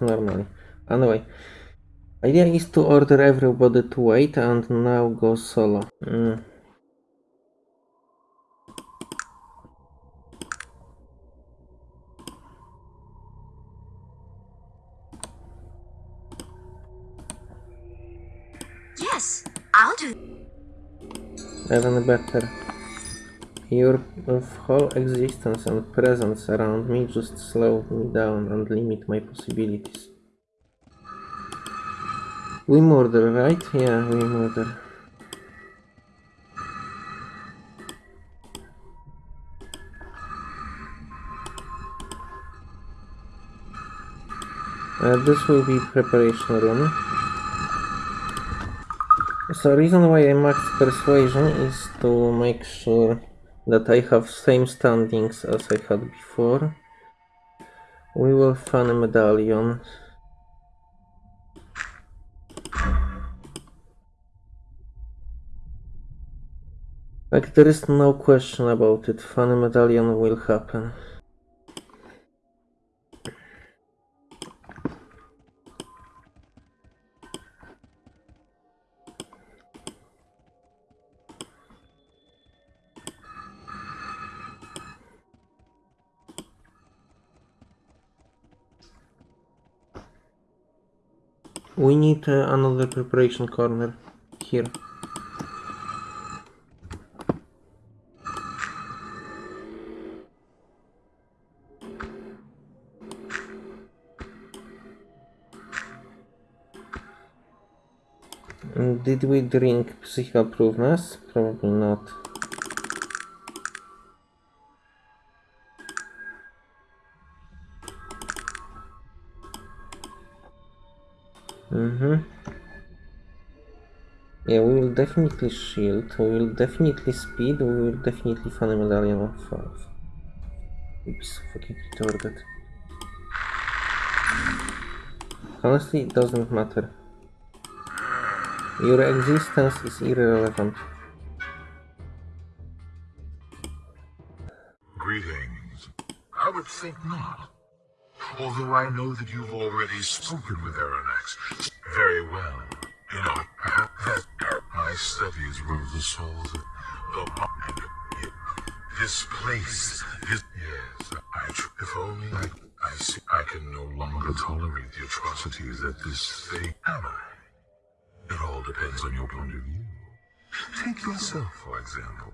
normally. Anyway, idea is to order everybody to wait and now go solo. Mm. Yes, I'll do. Even better. Your whole existence and presence around me just slow me down and limit my possibilities. We murder, right? Yeah, we murder. Uh, this will be preparation room. So reason why I maxed persuasion is to make sure that I have same standings as I had before. We will find a medallion. Like there is no question about it, funny medallion will happen. We need uh, another preparation corner here. Did we drink proveness? Probably not. Mm-hmm. Yeah, we will definitely shield, we will definitely speed, we will definitely find a medallion of 5. We'll so fucking retarded. Honestly, it doesn't matter. Your existence is irrelevant. Greetings. I would think not. Although I know that you've already spoken with Arronax. Very well. You know, that my studies were the souls of the mind. This place is... Yes, I... If only I... I see... I can no longer tolerate the atrocities that this thing... Am I? It all depends on your point of view. Take yourself, for example.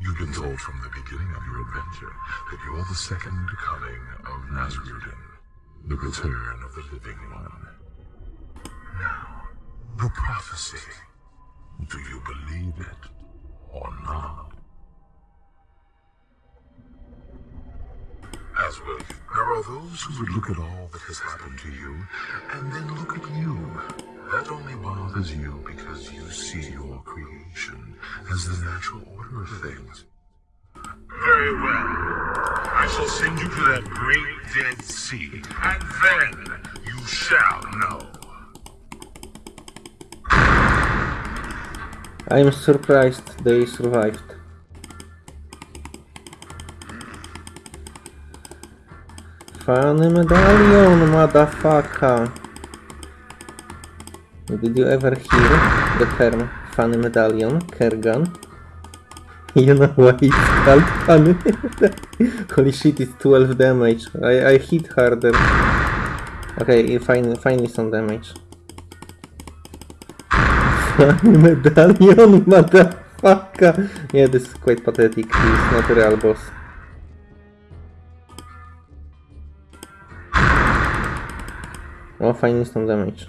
You've been told from the beginning of your adventure that you're the second coming of Nasrudin, the return of the living one. Now, the prophecy. Do you believe it or not? As well, there are those who would look at all that has happened to you and then look at you. That only bothers you because you see your creation as the natural order of things. Very well. I shall send you to that great dead sea, and then you shall know. I'm surprised they survived. Funny medallion, motherfucker! Did you ever hear the term funny medallion, Kergan? You know why it's called funny Holy shit, it's 12 damage. I, I hit harder. Okay, find me some damage. Funny medallion, motherfucker! Yeah, this is quite pathetic. He's not a real boss. Oh, me some damage.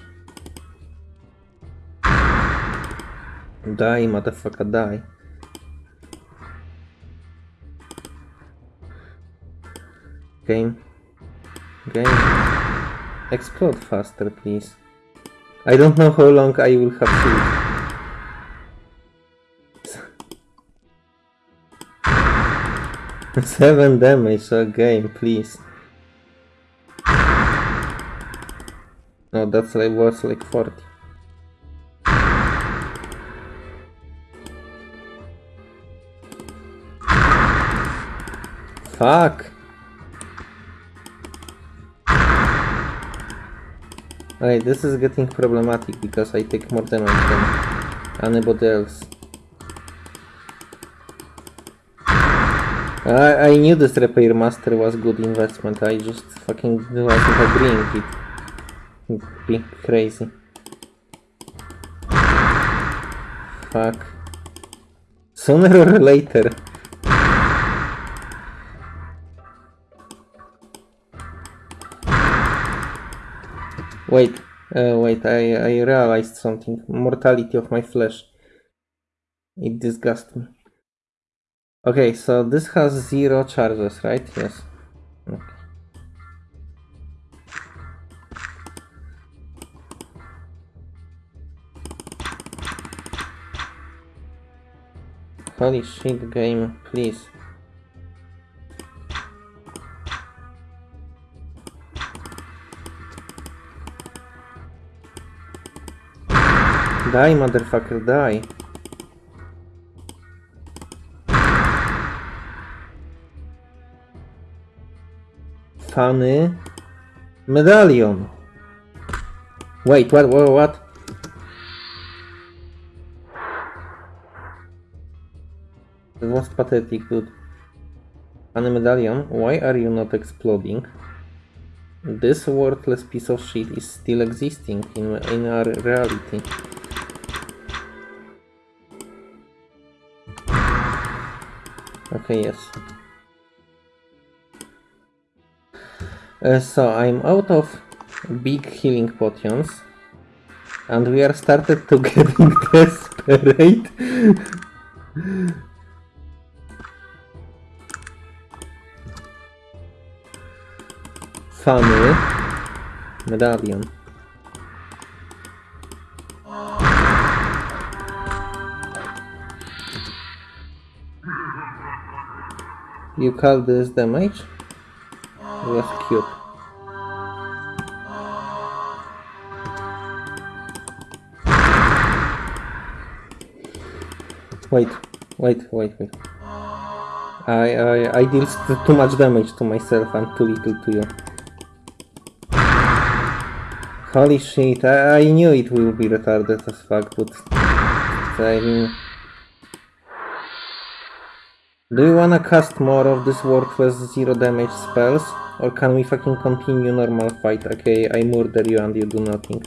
Die, motherfucker, die. Game. Game. Explode faster, please. I don't know how long I will have shield. Seven damage a game, please. No, that's like worth like 40. Fuck. Okay, this is getting problematic because I take more damage than anybody else. I, I knew this repair master was good investment, I just fucking wasn't agreeing it. Be crazy. Fuck. Sooner or later. Wait, uh, wait, I, I realized something. Mortality of my flesh. It disgusts me. Okay, so this has zero charges, right? Yes. Okay. Holy shit, game, please. Die, motherfucker, die. Funny medallion. Wait, what, what, what? That was pathetic, dude. Funny medallion, why are you not exploding? This worthless piece of shit is still existing in, in our reality. Okay, yes. Uh, so I'm out of big healing potions and we are started to getting desperate. Funny medallion. You call this damage? was cube. Wait, wait, wait, wait. I, I, I deal too much damage to myself and too little to you. Holy shit, I, I knew it will be retarded as fuck, but... I mean... Do you wanna cast more of this worthless zero damage spells? Or can we fucking continue normal fight? Okay, I murder you and you do nothing.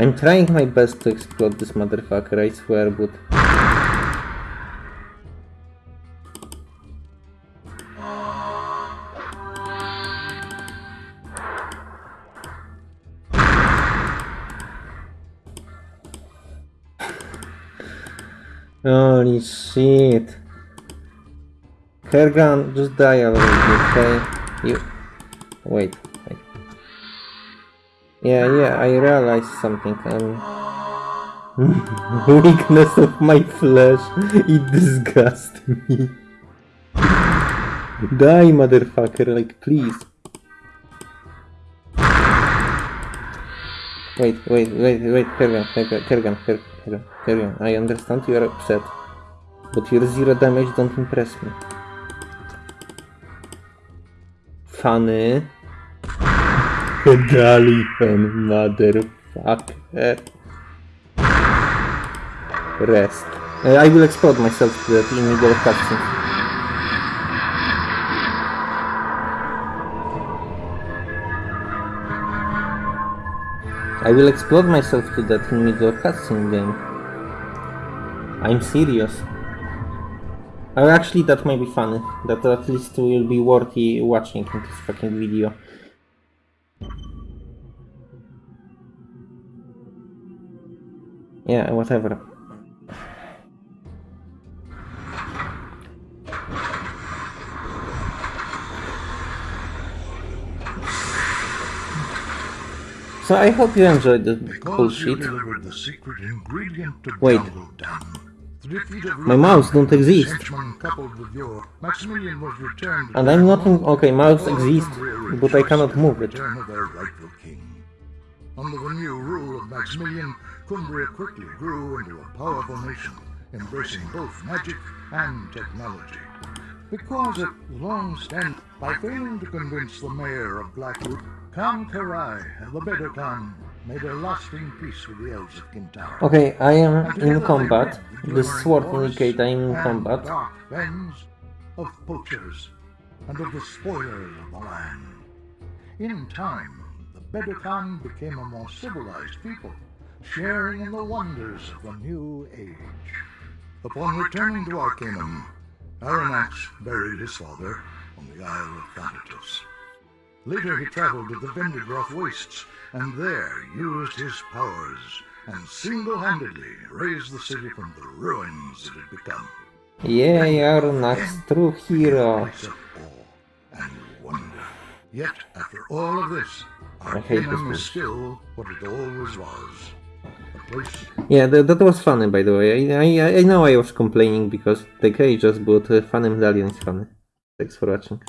I'm trying my best to explode this motherfucker, I swear, but... Holy shit. Kerghan, just die already, okay? You... Wait. Yeah, yeah, I realized something. Um, weakness of my flesh. It disgusts me. Die, motherfucker, like, please. Wait, wait, wait, wait, Kerghan, Kerghan, Kerghan, Kerghan, Kerghan. I understand you are upset. But your zero damage don't impress me. Funny. Gallican motherfucker. Rest. Uh, I will explode myself to that in middle of cutscene. I will explode myself to that in middle of cutscene game. I'm serious. Uh, actually, that might be funny. That at least will be worthy watching in this fucking video. Yeah, whatever. So I hope you enjoyed the Because you delivered the secret ingredient to Wait. My mouse don't exist. And I'm not in... Okay, mouse exists, but I cannot move it. Under the new rule of Maximilian, Cumbria quickly grew into a powerful nation, embracing both magic and technology. Because it long stand by failing to convince the mayor of Blackwood, Khan Karai, the better Khan, made a lasting peace with the elves of. Okay, I am in combat. the sword indicate I am in combat. fens of poachers and of the spoilers of the land. In time, the Bedokaan became a more civilized people, sharing in the wonders of the new age. Upon returning to Arcanum, Arronax buried his father on the Isle of Thanatos. Later he traveled to the Vendigroth Wastes, and there used his powers and single-handedly raised the city from the ruins it had become. Yay, Arronax, true hero. Place of awe and wonder. Yet, after all of this, I hate Arcanum is still what it always was. Yeah, that, that was funny by the way. I, I, I know I was complaining because the guy just bought a funny medallion is funny. Thanks for watching.